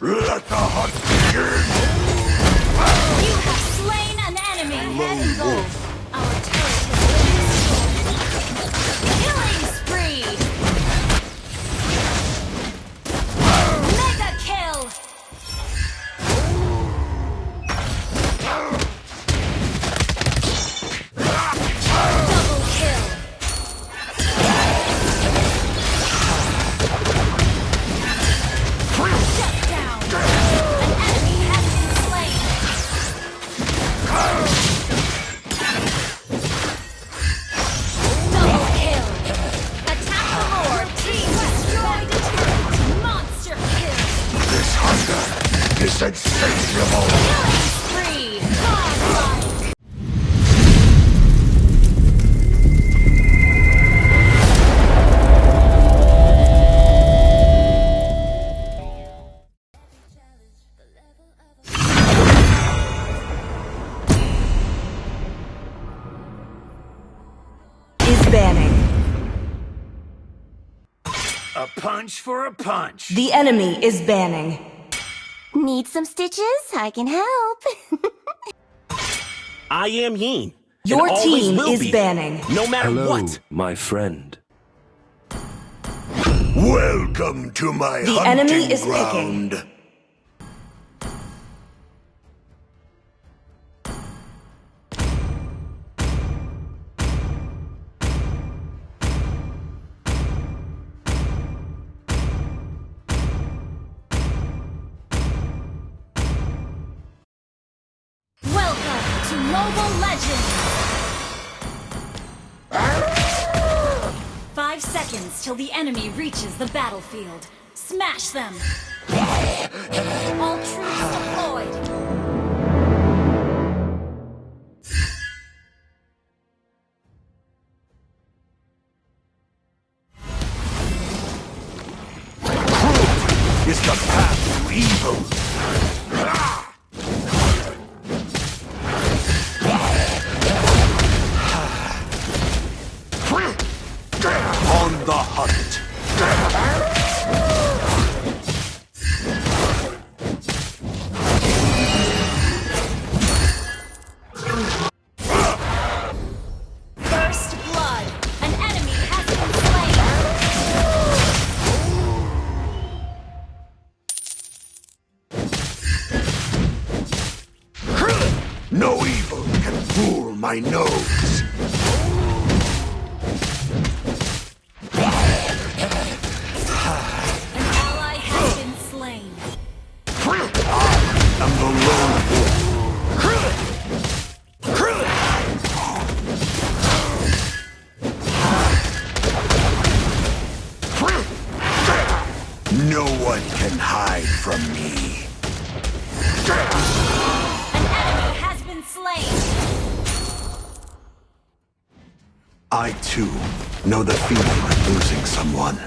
Let the punch for a punch. The enemy is banning. Need some stitches? I can help. I am Yin. Your team is be, banning. No matter Hello, what. my friend. Welcome to my The hunting enemy is ground. Welcome Mobile Legends! Five seconds till the enemy reaches the battlefield. Smash them! All troops deployed! No evil can fool my nose. An ally has been slain. I'm the. No one can hide from me. I too know the feeling of losing someone.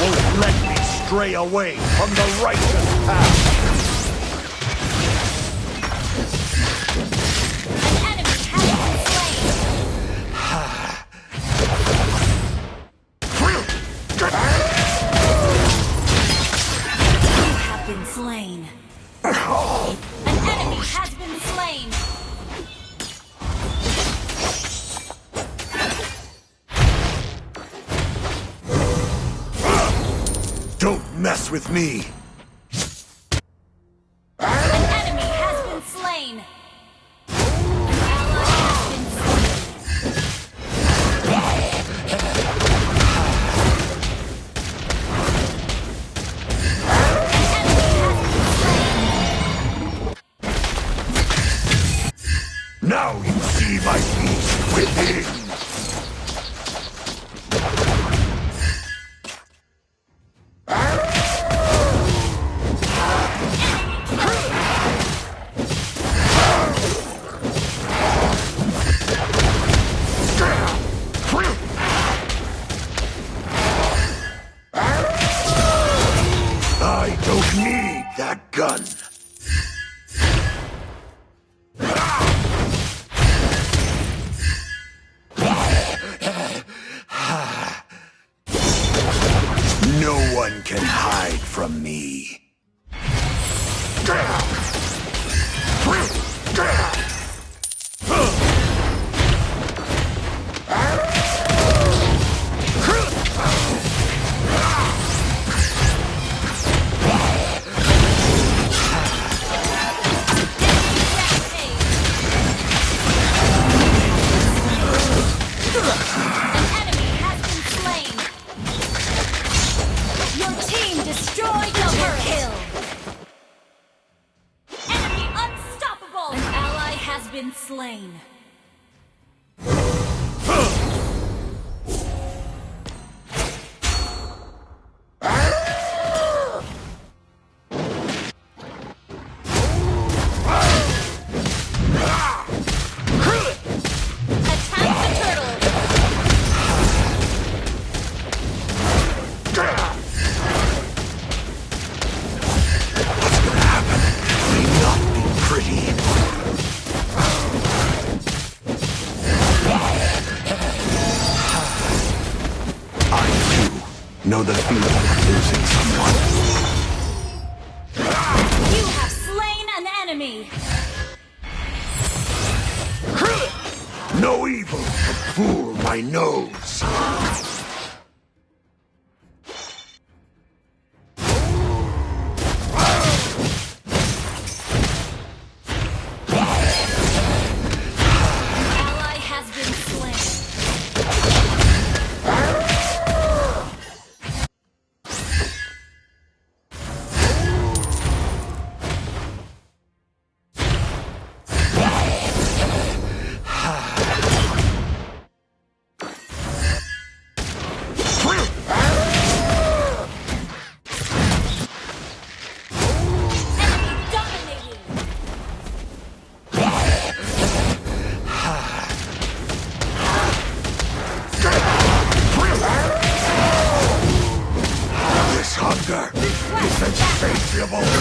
Won't let me stray away from the righteous path. Mess with me. can hide from me. enemy! No evil can fool my nose! Impenetrable!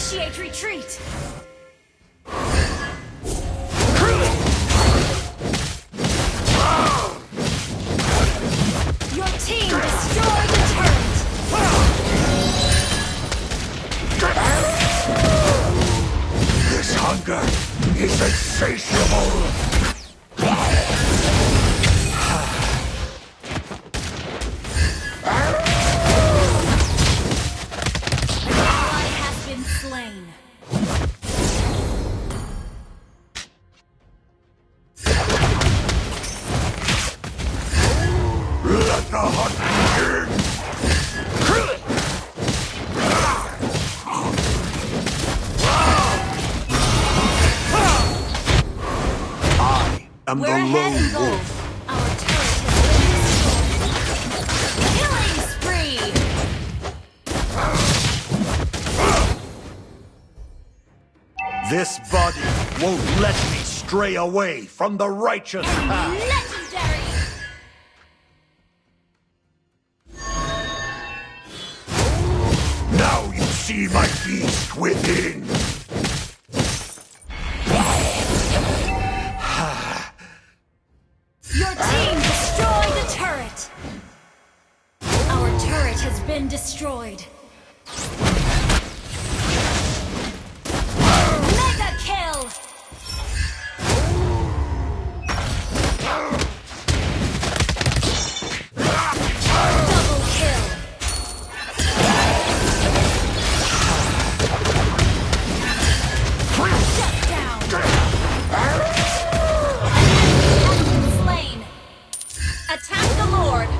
Initiate retreat! slain. Let the hunt begin! I am We're the lone wolf. This body won't let me stray away from the righteous path. Legendary! Now you see my beast within. Your team destroyed the turret. Our turret has been destroyed. Attack the Lord!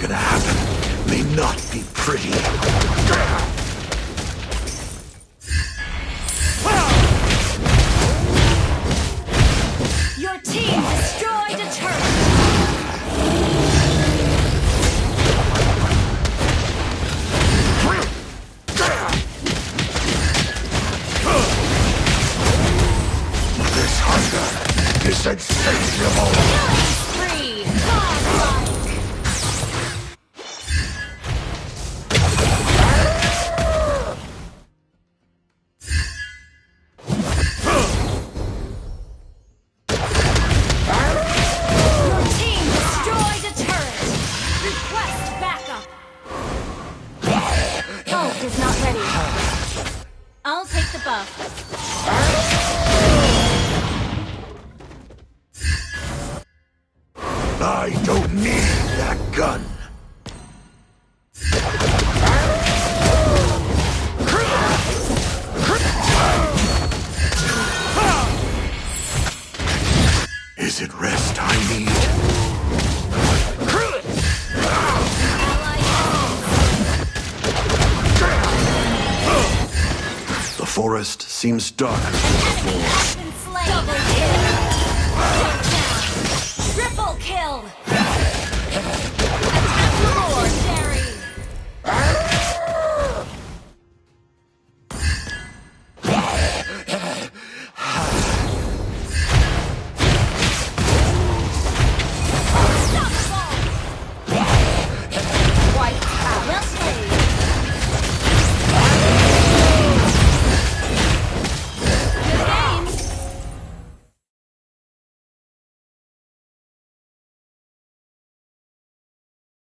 gonna happen may not be pretty. I don't need that gun. Is it rest I need? The forest seems darker than before.